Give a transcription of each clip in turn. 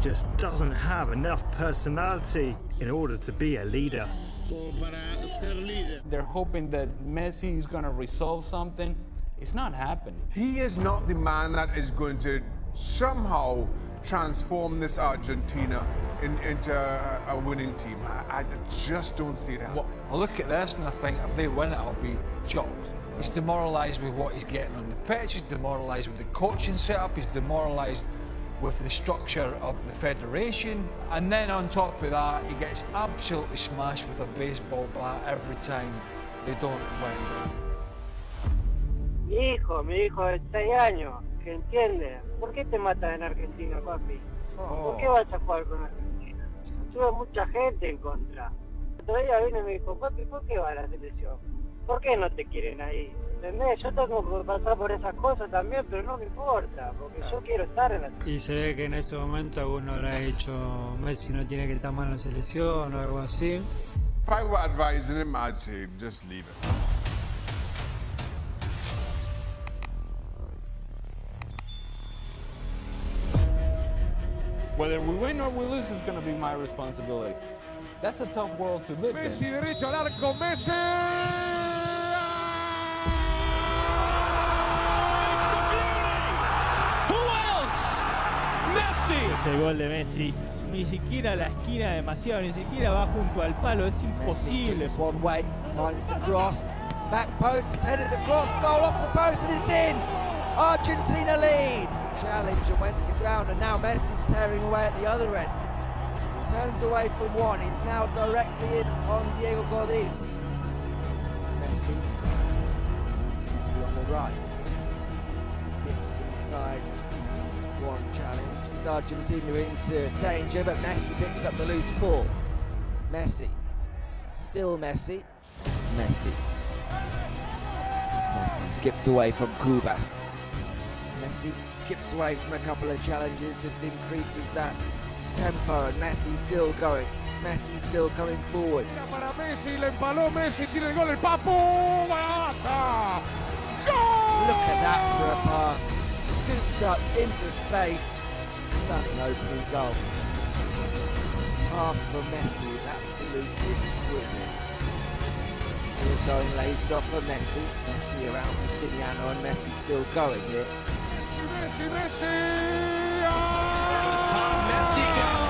just doesn't have enough personality in order to be a leader. They're hoping that Messi is going to resolve something. It's not happening. He is not the man that is going to somehow transform this Argentina in, into a, a, winning team. I, I, just don't see that. Well, I look at this and I think if they win it, I'll be shocked. He's demoralised with what he's getting on the pitch, he's demoralised with the coaching setup, he's demoralised with the structure of the federation. And then on top of that, he gets absolutely smashed with a baseball bat every time they don't win. Mi hijo, mi hijo de 6 años, que entiende. ¿Por qué te matan en Argentina, papi? ¿Por qué oh. vas a jugar con Argentina? Tuve mucha gente en contra. Otro día vino y me dijo, papi, ¿por qué va a la selección? ¿Por qué no te quieren ahí? ¿Entendés? Yo tengo que pasar por esas cosas también, pero no me importa, porque yo quiero estar en la Y se ve que en ese momento alguno habrá dicho, Messi no tiene que estar mal en la selección o algo así. If I were advising him, I'd say just leave it. Whether we win or we lose is going to be my responsibility. That's a tough world to live Messi in. derecho al arco, Messi! Es el gol de Messi. Ni siquiera la esquina demasiado, ni siquiera va junto al palo, es imposible. Messi one way, finds the cross, back post, it's headed across, goal off the post and it's in! Argentina lead! Challenge and went to ground and now Messi's tearing away at the other end. Turns away from one, he's now directly in on Diego Godin. It's Messi. Messi on the right. Dips inside. One challenge. Argentina into danger, but Messi picks up the loose ball. Messi. Still Messi. It's Messi. Messi skips away from Kubas. Messi skips away from a couple of challenges, just increases that tempo, and Messi still going. Messi still coming forward. Para Messi, le empaló Messi, tiene el gol el Papu, ¡Golazo! Look at that for a pass. Scooped up into space. Stunning opening goal. Pass for Messi is absolutely exquisite. Still going lazy off for Messi. Messi around Cristiano and Messi still going here. Messi, Messi! Messi ah! there. It's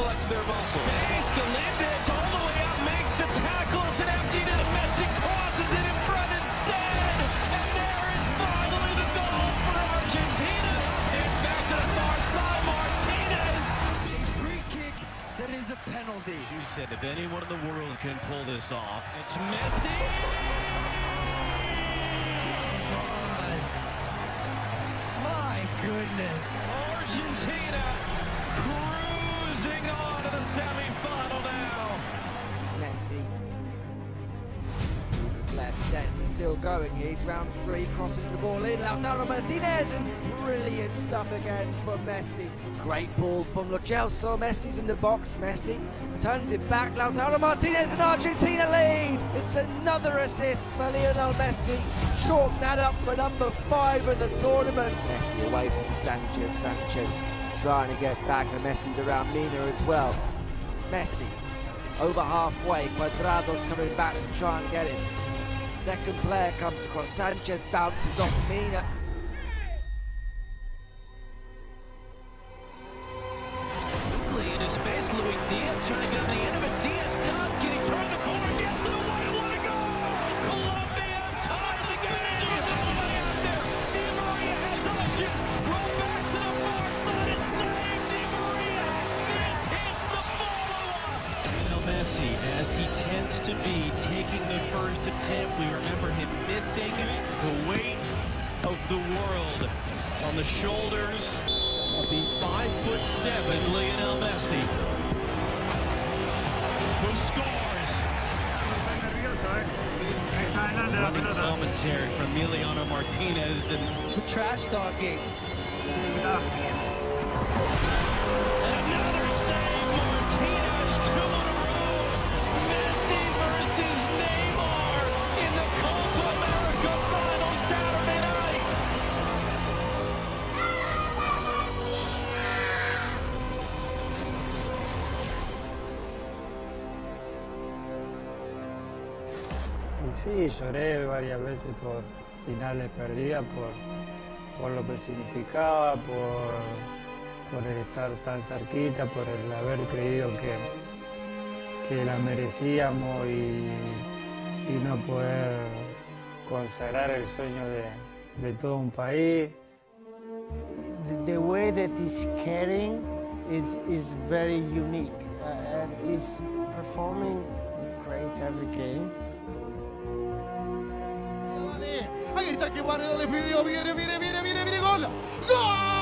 flex their muscles. Escalindes all the way out makes the tackle. It's an empty to Messi crosses it in front instead. And there is finally the goal for Argentina. It's back to the far side. Martinez. Free kick that is a penalty. You said if anyone in the world can pull this off, it's Messi. My goodness. Argentina on to the semifinal now. Messi. Left end, he's still going. He's round three, crosses the ball in. Lautaro Martinez, and brilliant stuff again from Messi. Great ball from Lo Celso. Messi's in the box. Messi turns it back. Lautaro Martinez and Argentina lead. It's another assist for Lionel Messi. Chalk that up for number five of the tournament. Messi away from Sanchez. Sanchez trying to get back, and Messi's around Mina as well. Messi over halfway. Cuadrado's coming back to try and get it. Second player comes across. Sanchez bounces off Mina. Missing the weight of the world on the shoulders of the five foot seven Lionel Messi, who scores. Running commentary from Emiliano Martinez and Trash talking. another sí, lloré varias veces por finales perdidas, por, por lo que significaba, por, por el estar tan cerquita, por el haber creído que, que la merecíamos y, y no poder consagrar el sueño de, de todo un país. the way that he's caring is, is very unique uh, and he's performing great every game. Ahí está que Barredo le pidió, viene, viene, viene, viene, viene, gol. ¡Gol!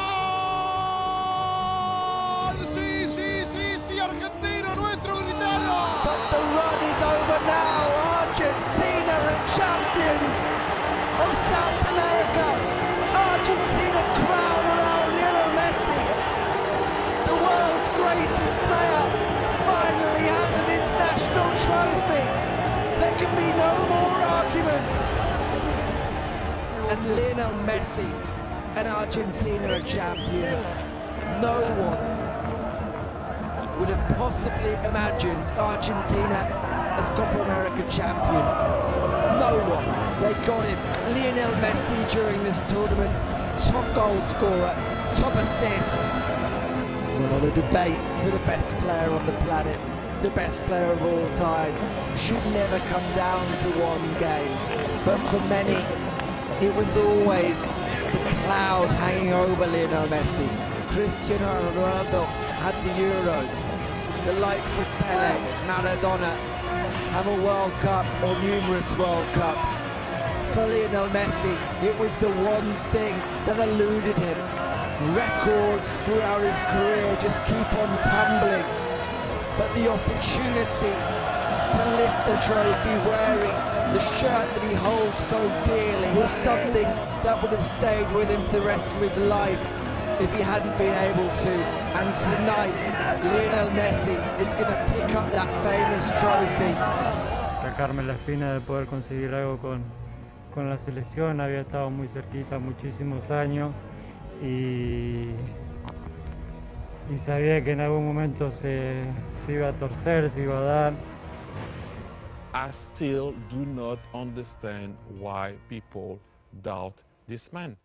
Lionel Messi and Argentina are champions. No one would have possibly imagined Argentina as Copa America champions. No one. They got him. Lionel Messi during this tournament, top goal scorer, top assists. Well, the debate for the best player on the planet, the best player of all time, should never come down to one game. But for many, it was always the cloud hanging over Lionel Messi. Cristiano Ronaldo had the Euros. The likes of Pele, Maradona have a World Cup or numerous World Cups. For Lionel Messi, it was the one thing that eluded him. Records throughout his career just keep on tumbling. But the opportunity to lift a trophy wearing the shirt that he holds so dearly was something that would have stayed with him for the rest of his life if he hadn't been able to. And tonight, Lionel Messi is going to pick up that famous trophy. sacarme la espina de poder conseguir algo con, con la selección, había estado muy cerquita muchísimos años y, y sabía que en algún momento se, se iba a torcer, se iba a dar. I still do not understand why people doubt this man.